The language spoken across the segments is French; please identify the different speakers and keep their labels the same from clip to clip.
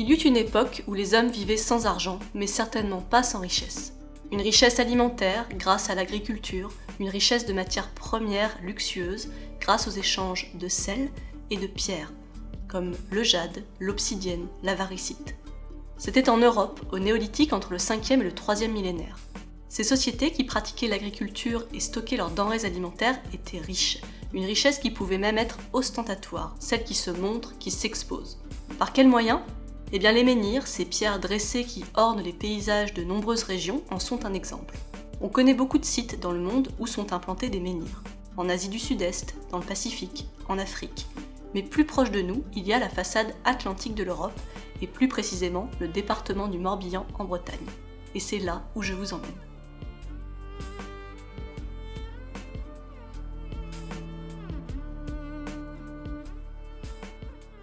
Speaker 1: Il y eut une époque où les hommes vivaient sans argent, mais certainement pas sans richesse. Une richesse alimentaire grâce à l'agriculture, une richesse de matières premières luxueuses grâce aux échanges de sel et de pierres, comme le jade, l'obsidienne, la varicite. C'était en Europe, au néolithique entre le 5e et le 3e millénaire. Ces sociétés qui pratiquaient l'agriculture et stockaient leurs denrées alimentaires étaient riches, une richesse qui pouvait même être ostentatoire, celle qui se montre, qui s'expose. Par quels moyens? Eh les menhirs, ces pierres dressées qui ornent les paysages de nombreuses régions, en sont un exemple. On connaît beaucoup de sites dans le monde où sont implantés des menhirs. En Asie du Sud-Est, dans le Pacifique, en Afrique. Mais plus proche de nous, il y a la façade atlantique de l'Europe, et plus précisément le département du Morbihan en Bretagne. Et c'est là où je vous emmène.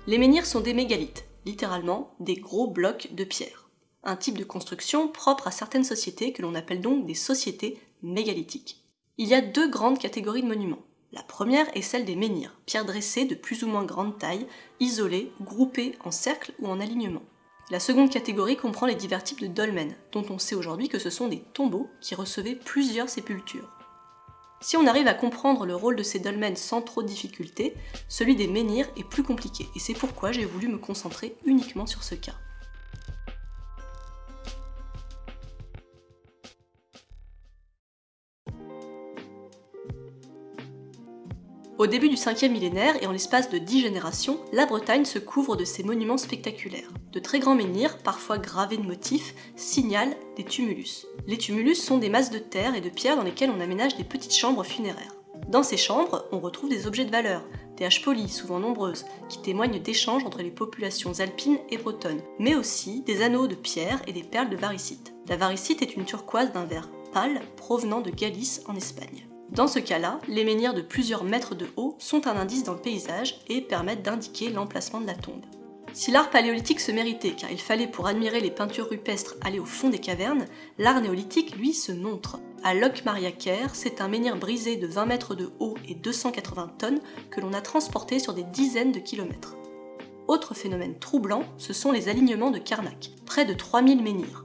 Speaker 1: Les menhirs sont des mégalithes, littéralement des gros blocs de pierre. Un type de construction propre à certaines sociétés que l'on appelle donc des sociétés mégalithiques. Il y a deux grandes catégories de monuments. La première est celle des menhirs, pierres dressées de plus ou moins grande taille, isolées, groupées en cercle ou en alignement. La seconde catégorie comprend les divers types de dolmens, dont on sait aujourd'hui que ce sont des tombeaux qui recevaient plusieurs sépultures. Si on arrive à comprendre le rôle de ces dolmens sans trop de difficulté, celui des menhirs est plus compliqué, et c'est pourquoi j'ai voulu me concentrer uniquement sur ce cas. Au début du 5e millénaire et en l'espace de 10 générations, la Bretagne se couvre de ces monuments spectaculaires. De très grands menhirs, parfois gravés de motifs, signalent des tumulus. Les tumulus sont des masses de terre et de pierre dans lesquelles on aménage des petites chambres funéraires. Dans ces chambres, on retrouve des objets de valeur, des haches polies, souvent nombreuses, qui témoignent d'échanges entre les populations alpines et bretonnes, mais aussi des anneaux de pierre et des perles de varicite. La varicite est une turquoise d'un vert pâle provenant de Galice en Espagne. Dans ce cas-là, les menhirs de plusieurs mètres de haut sont un indice dans le paysage et permettent d'indiquer l'emplacement de la tombe. Si l'art paléolithique se méritait, car il fallait pour admirer les peintures rupestres aller au fond des cavernes, l'art néolithique, lui, se montre. À Locmaria-Caire, c'est un menhir brisé de 20 mètres de haut et 280 tonnes que l'on a transporté sur des dizaines de kilomètres. Autre phénomène troublant, ce sont les alignements de Karnak, près de 3000 menhirs.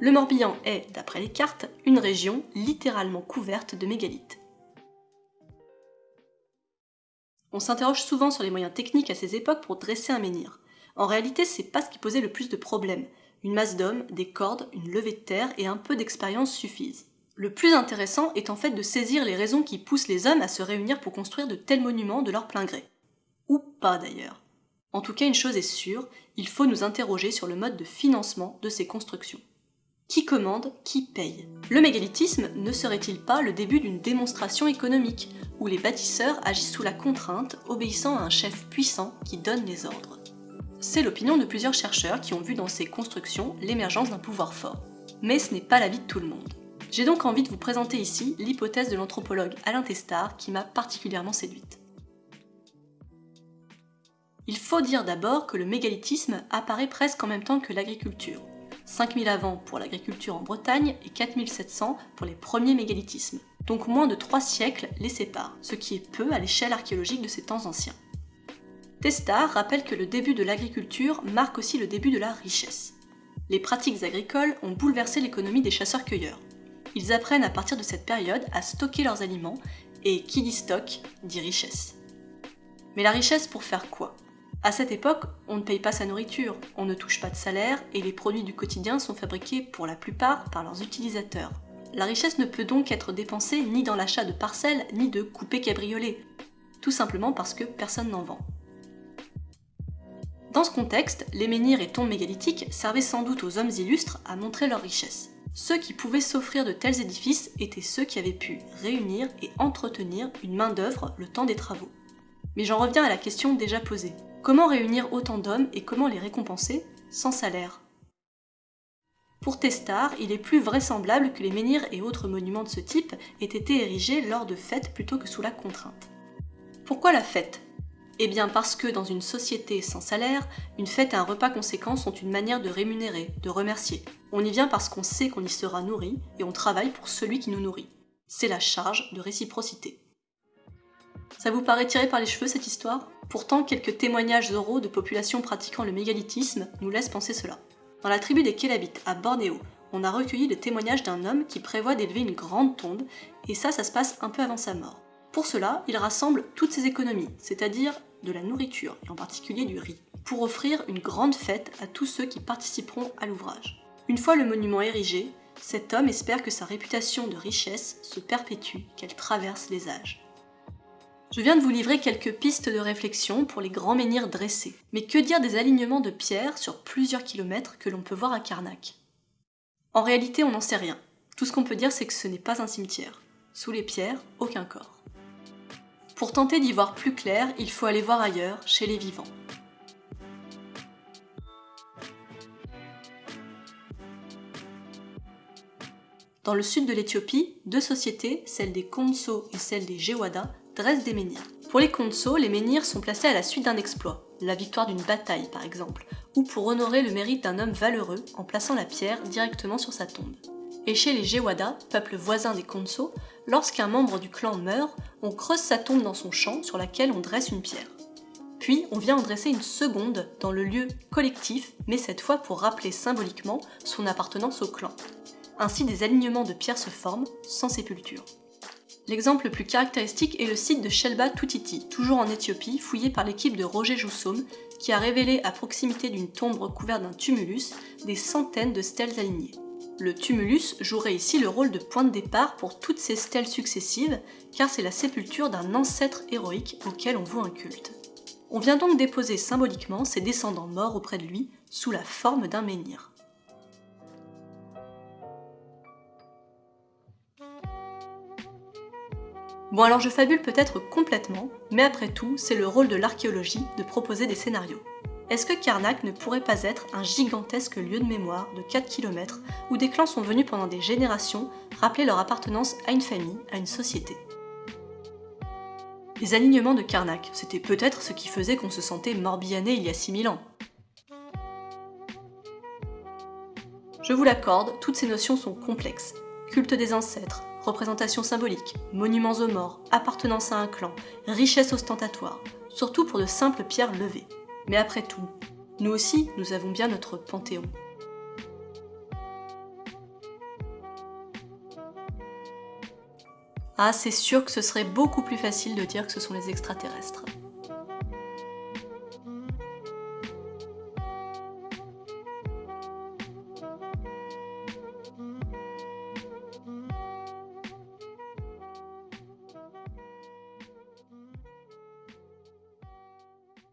Speaker 1: Le Morbihan est, d'après les cartes, une région littéralement couverte de mégalithes. On s'interroge souvent sur les moyens techniques à ces époques pour dresser un menhir. En réalité, c'est pas ce qui posait le plus de problèmes. Une masse d'hommes, des cordes, une levée de terre et un peu d'expérience suffisent. Le plus intéressant est en fait de saisir les raisons qui poussent les hommes à se réunir pour construire de tels monuments de leur plein gré. Ou pas d'ailleurs. En tout cas, une chose est sûre, il faut nous interroger sur le mode de financement de ces constructions. Qui commande, qui paye Le mégalithisme ne serait-il pas le début d'une démonstration économique, où les bâtisseurs agissent sous la contrainte, obéissant à un chef puissant qui donne les ordres? C'est l'opinion de plusieurs chercheurs qui ont vu dans ces constructions l'émergence d'un pouvoir fort. Mais ce n'est pas l'avis de tout le monde. J'ai donc envie de vous présenter ici l'hypothèse de l'anthropologue Alain Testard qui m'a particulièrement séduite. Il faut dire d'abord que le mégalithisme apparaît presque en même temps que l'agriculture, 5000 avant pour l'agriculture en Bretagne et 4700 pour les premiers mégalithismes. Donc moins de 3 siècles les séparent, ce qui est peu à l'échelle archéologique de ces temps anciens. Testard rappelle que le début de l'agriculture marque aussi le début de la richesse. Les pratiques agricoles ont bouleversé l'économie des chasseurs-cueilleurs. Ils apprennent à partir de cette période à stocker leurs aliments, et qui dit stock dit richesse. Mais la richesse pour faire quoi? À cette époque, on ne paye pas sa nourriture, on ne touche pas de salaire et les produits du quotidien sont fabriqués pour la plupart par leurs utilisateurs. La richesse ne peut donc être dépensée ni dans l'achat de parcelles ni de coupés cabriolets, tout simplement parce que personne n'en vend. Dans ce contexte, les menhirs et tombes mégalithiques servaient sans doute aux hommes illustres à montrer leur richesse. Ceux qui pouvaient s'offrir de tels édifices étaient ceux qui avaient pu réunir et entretenir une main-d'œuvre le temps des travaux. Mais j'en reviens à la question déjà posée. Comment réunir autant d'hommes et comment les récompenser sans salaire? Pour Testard, il est plus vraisemblable que les menhirs et autres monuments de ce type aient été érigés lors de fêtes plutôt que sous la contrainte. Pourquoi la fête? Eh bien parce que dans une société sans salaire, une fête et un repas conséquent sont une manière de rémunérer, de remercier. On y vient parce qu'on sait qu'on y sera nourri et on travaille pour celui qui nous nourrit. C'est la charge de réciprocité. Ça vous paraît tiré par les cheveux cette histoire? Pourtant, quelques témoignages oraux de populations pratiquant le mégalithisme nous laissent penser cela. Dans la tribu des Kélabites, à Bornéo, on a recueilli le témoignage d'un homme qui prévoit d'élever une grande tombe, et ça, ça se passe un peu avant sa mort. Pour cela, il rassemble toutes ses économies, c'est-à-dire de la nourriture, et en particulier du riz, pour offrir une grande fête à tous ceux qui participeront à l'ouvrage. Une fois le monument érigé, cet homme espère que sa réputation de richesse se perpétue, qu'elle traverse les âges. Je viens de vous livrer quelques pistes de réflexion pour les grands menhirs dressés. Mais que dire des alignements de pierres sur plusieurs kilomètres que l'on peut voir à Karnak? En réalité, on n'en sait rien. Tout ce qu'on peut dire, c'est que ce n'est pas un cimetière. Sous les pierres, aucun corps. Pour tenter d'y voir plus clair, il faut aller voir ailleurs, chez les vivants. Dans le sud de l'Éthiopie, deux sociétés, celle des Konso et celle des Gewada, dressent des menhirs. Pour les Konso, les menhirs sont placés à la suite d'un exploit, la victoire d'une bataille par exemple, ou pour honorer le mérite d'un homme valeureux en plaçant la pierre directement sur sa tombe. Et chez les Gewada, peuple voisin des Konso, lorsqu'un membre du clan meurt, on creuse sa tombe dans son champ sur laquelle on dresse une pierre. Puis on vient en dresser une seconde dans le lieu collectif, mais cette fois pour rappeler symboliquement son appartenance au clan. Ainsi des alignements de pierres se forment, sans sépulture. L'exemple le plus caractéristique est le site de Shelba Tutiti, toujours en Éthiopie, fouillé par l'équipe de Roger Joussom, qui a révélé à proximité d'une tombe recouverte d'un tumulus des centaines de stèles alignées. Le tumulus jouerait ici le rôle de point de départ pour toutes ces stèles successives, car c'est la sépulture d'un ancêtre héroïque auquel on voue un culte. On vient donc déposer symboliquement ses descendants morts auprès de lui sous la forme d'un menhir. Bon alors je fabule peut-être complètement, mais après tout, c'est le rôle de l'archéologie de proposer des scénarios. Est-ce que Karnak ne pourrait pas être un gigantesque lieu de mémoire de 4 km où des clans sont venus pendant des générations rappeler leur appartenance à une famille, à une société? Les alignements de Karnak, c'était peut-être ce qui faisait qu'on se sentait morbihané il y a 6000 ans. Je vous l'accorde, toutes ces notions sont complexes. Culte des ancêtres, représentation symbolique, monuments aux morts, appartenance à un clan, richesse ostentatoire, surtout pour de simples pierres levées. Mais après tout, nous aussi, nous avons bien notre panthéon. Ah, c'est sûr que ce serait beaucoup plus facile de dire que ce sont les extraterrestres.